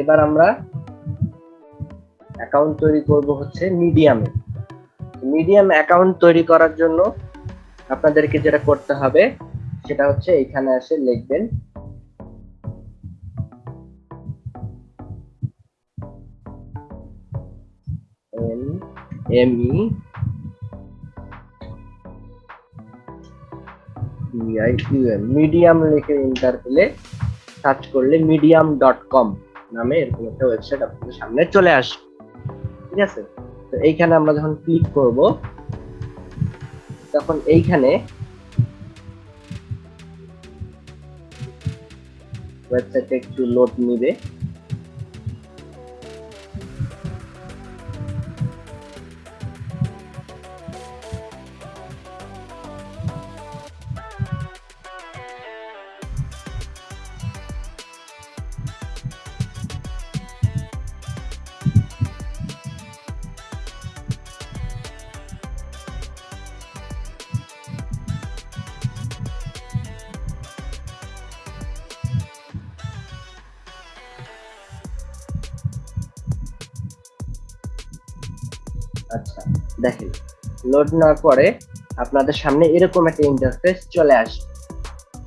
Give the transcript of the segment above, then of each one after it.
এবার আমরা অ্যাকাউন্ট তৈরি করব হচ্ছে মিডিয়ামে মিডিয়াম অ্যাকাউন্ট তৈরি করার জন্য আপনাদেরকে যেটা করতে হবে, সেটা হচ্ছে এখানে এসে লিখবেন এম ই মিডিয়াম লিখে ইন্টার পেলে সার্চ করলে মিডিয়াম ডট কম নামে এরকম একটা ওয়েবসাইট আপনাদের সামনে চলে আসবে। ঠিক আছে? তো এইখানে আমরা যখন ক্লিক করব, তখন এইখানে ওয়েবসাইটে একটু লোড নিবে। আচ্ছা দেখেন লোড নেওয়ার পরে আপনাদের সামনে এরকম একটা ইন্টারফেস চলে আসবে।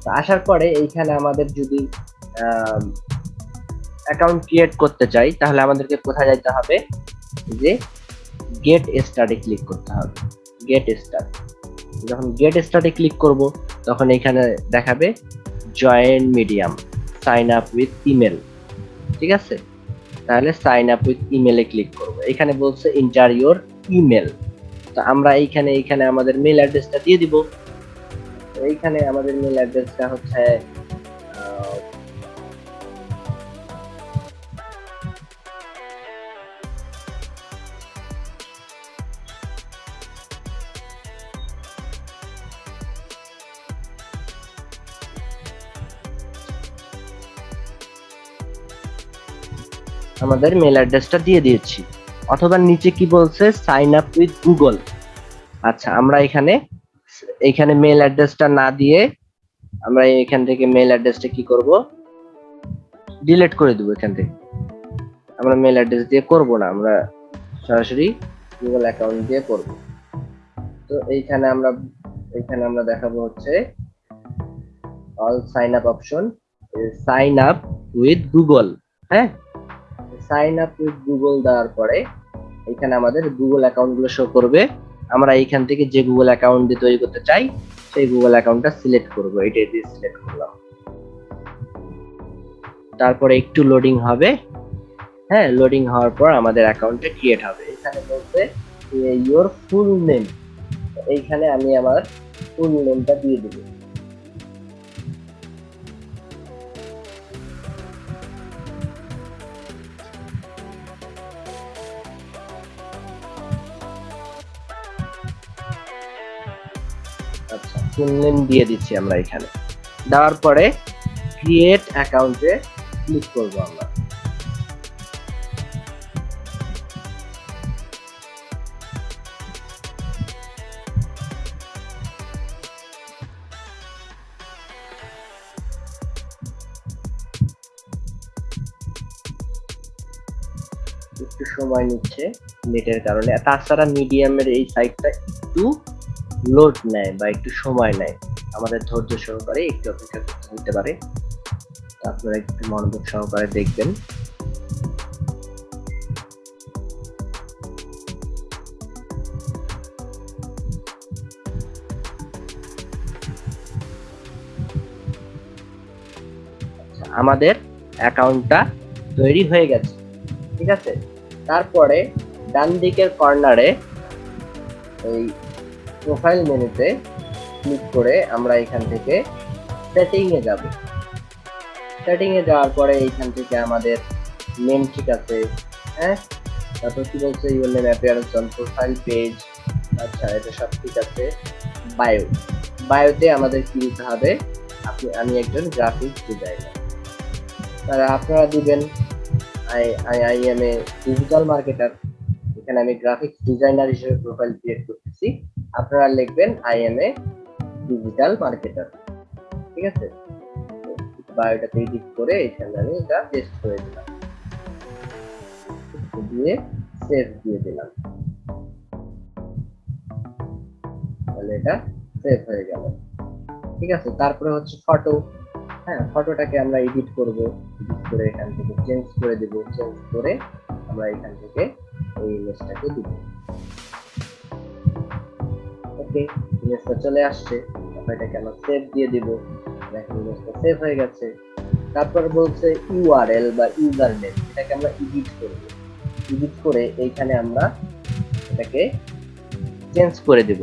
তো আসার পরে এইখানে আমাদের যদি অ্যাকাউন্ট ক্রিয়েট করতে চাই, তাহলে আমাদেরকে কোথায় যেতে হবে? যে গেট স্টার্টে ক্লিক করতে হবে। গেট স্টার্ট যখন গেট স্টার্টে ক্লিক করব, তখন এখানে দেখাবে join medium sign up with email ঠিক আছে? তাহলে সাইন আপ উইথ ইমেলে ক্লিক করব। এখানে বলছে ইন্টার ইউর ইমেল তো আমরা এইখানে এইখানে আমাদের মেল অ্যাড্রেসটা দিয়ে দিব। এইখানে আমাদের মেল অ্যাড্রেসটা হচ্ছে আমাদের মেল অ্যাড্রেসটা দিয়ে দিয়েছি। অথবা নিচে কি বলছে সাইন আপ উইথ গুগল আচ্ছা আমরা এখানে এখানে মেল অ্যাড্রেসটা না দিয়ে আমরা এখান থেকে মেল অ্যাড্রেসটা কি করব? ডিলিট করে দেবো এখান থেকে। আমরা মেল অ্যাড্রেস দিয়ে করব না, আমরা সরাসরি গুগল অ্যাকাউন্ট দিয়ে করব। তো এইখানে আমরা এইখানে আমরা দেখাবো হচ্ছে all sign up option sign up with Google হ্যাঁ? সাইন আপ উইথ গুগল দেওয়ার পরে এখানে আমাদের গুগল অ্যাকাউন্টগুলো শো করবে। আমরা এইখান থেকে যে গুগল অ্যাকাউন্ট দিয়ে তৈরি করতে চাই, সেই গুগল অ্যাকাউন্টটা সিলেক্ট করব। এটা দিয়ে সিলেক্ট করলাম। তারপরে একটু লোডিং হবে। হ্যাঁ লোডিং হওয়ার পর আমাদের অ্যাকাউন্টে ক্রিয়েট হবে। এখানে বলতে ইওর ফুল নেম এইখানে আমি আমার ফুল নেমটা দিয়ে দেবো। ফুল দিয়ে দিচ্ছি আমরা এখানে। দেওয়ার পরে ক্রিয়েট অ্যাকাউন্টে ক্লিক করব আমরা। একটু সময় নিচ্ছে নেটের কারণে। তাছাড়া মিডিয়ামের এই সাইটটা একটু লোড নেয় বা একটু সময় নেয় আমাদের ধৈর্য সহকারে একটু অপেক্ষা করতে হতে পারে। আপনারা একটু মনোযোগ সহকারে দেখবেন। আচ্ছা, আমাদের অ্যাকাউন্টটা তৈরি হয়ে গেছে ঠিক আছে? তারপরে ডান দিকের কর্নারে এই প্রোফাইল মেনুতে ক্লিক করে আমরা এখান থেকে সেটিং এ যাব। সেটিং এ যাওয়ার পরে এইখান থেকে আমাদের নেম ঠিক আছে হ্যাঁ? তারপর কি বলছে? Your name appearance on profile page আচ্ছা এটা সব ঠিক আছে। বায়ো বায়োতে আমাদের কি দিতে হবে? আপনি, আমি একজন গ্রাফিক্স ডিজাইনার তারা আপনারা দিবেন। I I I am a digital marketer এখানে আমি গ্রাফিক্স ডিজাইনার হিসেবে প্রোফাইল ক্রিয়েট করতেছি। আপনারা লিখবেন I am a digital marketer ঠিক আছে? বায়োটাতে এডিট করে এখানে আমি এটা পেস্ট করে দিলাম। দিয়ে সেভ দিয়ে দিলাম। তাহলে এটা সেভ হয়ে গেল। ঠিক আছে? তারপরে হচ্ছে ফটো হ্যাঁ ফটোটাকে আমরা এডিট করব। এডিট করে এখান থেকে চেঞ্জ করে দেব। চেঞ্জ করে আমরা এখান থেকে এই ইমেজটাকে দিব। ওকে ইমেজটা চলে আসছে তারপর এটাকে আমরা সেভ দিয়ে দিব। দেখেন ইমেজটা সেভ হয়ে গেছে। তারপর বলছে ইউআরএল বা ইউজার নেম এটাকে আমরা এডিট করব এডিট করে এইখানে আমরা এটাকে চেঞ্জ করে দেব।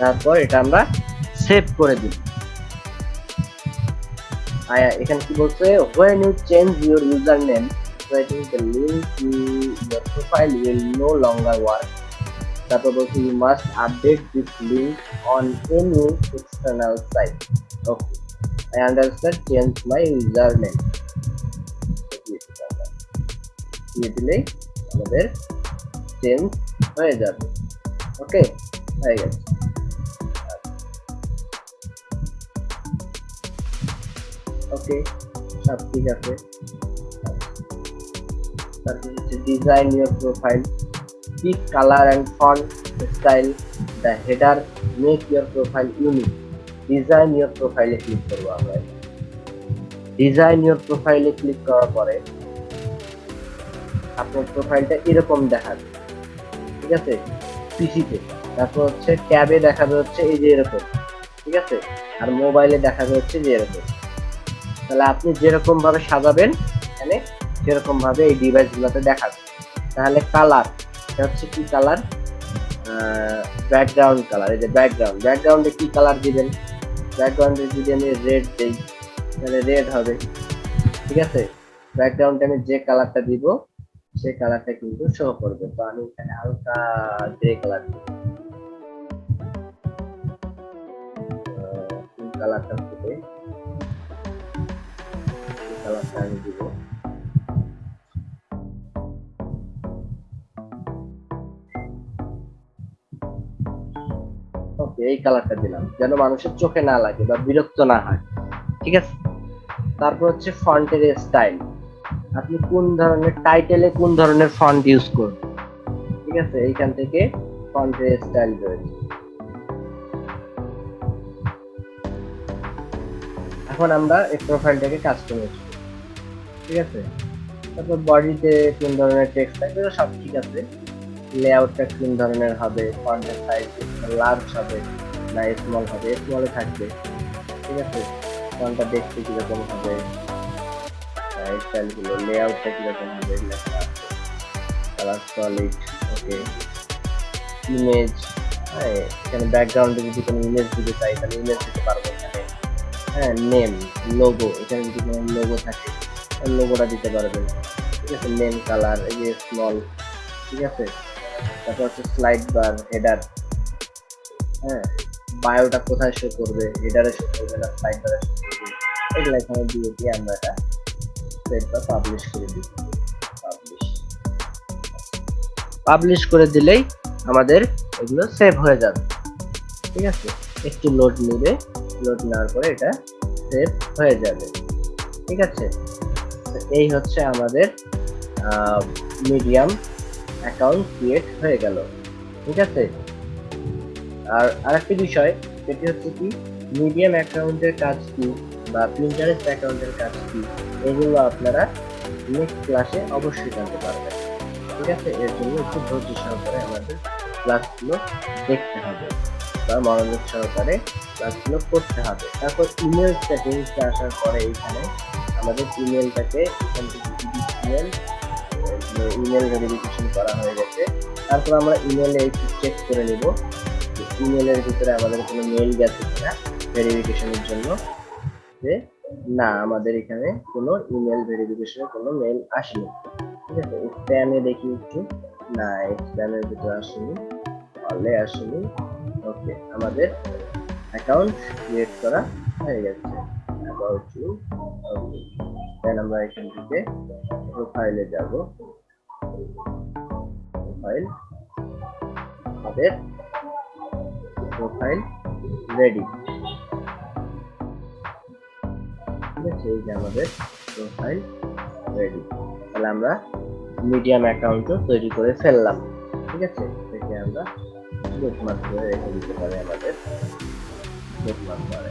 তারপর এটা আমরা সেভ করে দিব আয়া এখানে কি বলছে when you change your username writing the link to your profile will no longer work তারপর বলছে you must update this link on any external site okay I understand change my username দিয়ে দিলেই আমাদের চেঞ্জ হয়ে যাবে ওকে হয়ে গেছে ওকে, সব ঠিক আছে। তারপর হচ্ছে design your profile pick colour and font style the header make your profile unique design your প্রোফাইলে ক্লিক করব আমরা। ডিজাইন ইউর প্রোফাইলে ক্লিক করার পরে আপনার প্রোফাইলটা এরকম দেখাবে, ঠিক আছে? পিসিতে তারপর হচ্ছে ট্যাবে দেখাবে হচ্ছে এই যে এরকম, ঠিক আছে? আর মোবাইলে দেখাবে হচ্ছে যে এরকম। তাহলে আপনি যেরকম ভাবে সাজাবেন, এখানে সেরকম ভাবে এই ডিভাইস গুলোতে দেখাবে তাহলে কালার এটা হচ্ছে কি কালার ব্যাকগ্রাউন্ড কালার এই যে ব্যাকগ্রাউন্ড ব্যাকগ্রাউন্ডে কি কালার দিবেন? ব্যাকগ্রাউন্ডে যদি আমি রেড দেই, তাহলে রেড হবে। ঠিক আছে? ব্যাকগ্রাউন্ডে আমি যে কালারটা দিব সেই কালারটা কিন্তু শো করবে। তো আমি এখানে হালকা গ্রে কালার দিব কালারটা এই কালারটা দিলাম, যেন মানুষের চোখে না লাগে বা বিরক্ত না হয়, ঠিক আছে? তারপর হচ্ছে ফন্টের স্টাইল আপনি কোন ধরনের টাইটেলে কোন ধরনের ফন্ট ইউজ করবেন? ঠিক আছে, এইখান থেকে ফন্টের স্টাইল রয়েছে এখন আমরা এই প্রোফাইলটাকে কাস্টমাইজ ঠিক আছে? তারপর বডিতে কোন ধরনের টেক্সট থাকবে সব ঠিক আছে। লেআউটটা কোন ধরনের হবে ফন্টের সাইজ লার্জ হবে না স্মল হবে স্মলে থাকবে। ঠিক আছে? ফন্টটা দেখতে কীরকম হবে স্টাইলগুলো লেআউটটা কীরকম হবে কালার সলিড ওকে ইমেজ হ্যাঁ এখানে ব্যাকগ্রাউন্ডে যদি কোনো ইমেজ দিতে চাই, তাহলে ইমেজ দিতে পারব এখানে। হ্যাঁ নেম লোগো এখানে যদি কোনো লোগো থাকে লোগোটা দিতে পারবেন ঠিক আছে মেন কালার এই যে স্মল ঠিক আছে? তারপর হচ্ছে স্লাইড বার হেডার হ্যাঁ? বায়োটা কোথায় শো করবে? হেডারে শো করবে না স্লাইড বারে শো করবে? এগুলো এখানে দিয়ে দিয়ে আমরা এটা। সেট বা পাবলিশ করে দিই। পাবলিশ পাবলিশ করে দিলেই আমাদের এগুলো সেভ হয়ে যাবে। ঠিক আছে? একটু লোড নেবে লোড নেওয়ার পরে এটা সেভ হয়ে যাবে। ঠিক আছে? এই হচ্ছে আমাদের মিডিয়াম অ্যাকাউন্ট ক্রিয়েট হয়ে গেল। ঠিক আছে? আর আরেকটি বিষয়, সেটি হচ্ছে কি মিডিয়াম অ্যাকাউন্টের কাজ কি বা প্রিন্টারেস্ট অ্যাকাউন্টের কাজ কি, এগুলো আপনারা নেক্সট ক্লাসে অবশ্যই জানতে পারবেন। ঠিক আছে? এর জন্য একটু ধৈর্য সহকারে আমাদের ক্লাসগুলো দেখতে হবে বা মনোযোগ সহকারে ক্লাসগুলো করতে হবে। তারপর ইমেল সেটিংসে আসার পরে এখানে আমাদের ইমেলটাকে ইমেল ভেরিফিকেশন করা হয়ে গেছে। তারপর আমরা ইমেলে একটু চেক করে নিব ইমেলের ভিতরে আমাদের কোনো মেল গেছে কিনা ভেরিফিকেশনের জন্য। যে না, আমাদের এখানে কোনো ইমেল ভেরিফিকেশনের কোনো মেল আসেনি। ঠিক আছে? স্প্যামে দেখি একটু। না স্প্যামের ভিতরে আসেনি। আসেনি। ওকে আমাদের অ্যাকাউন্ট ক্রিয়েট করা হয়ে গেছে। অ্যাবাউট ইউ ওকে দেন আমরা এখান থেকে প্রোফাইলে যাব। প্রোফাইল আমাদের প্রোফাইল রেডি ঠিক আছে, এই যে আমাদের প্রোফাইল রেডি তাহলে আমরা মিডিয়াম অ্যাকাউন্টও তৈরি করে ফেললাম। ঠিক আছে, এটাকে আমরা বুকমার্ক করে রেখে দিতে পারি আমাদের বুকমার্ক করে।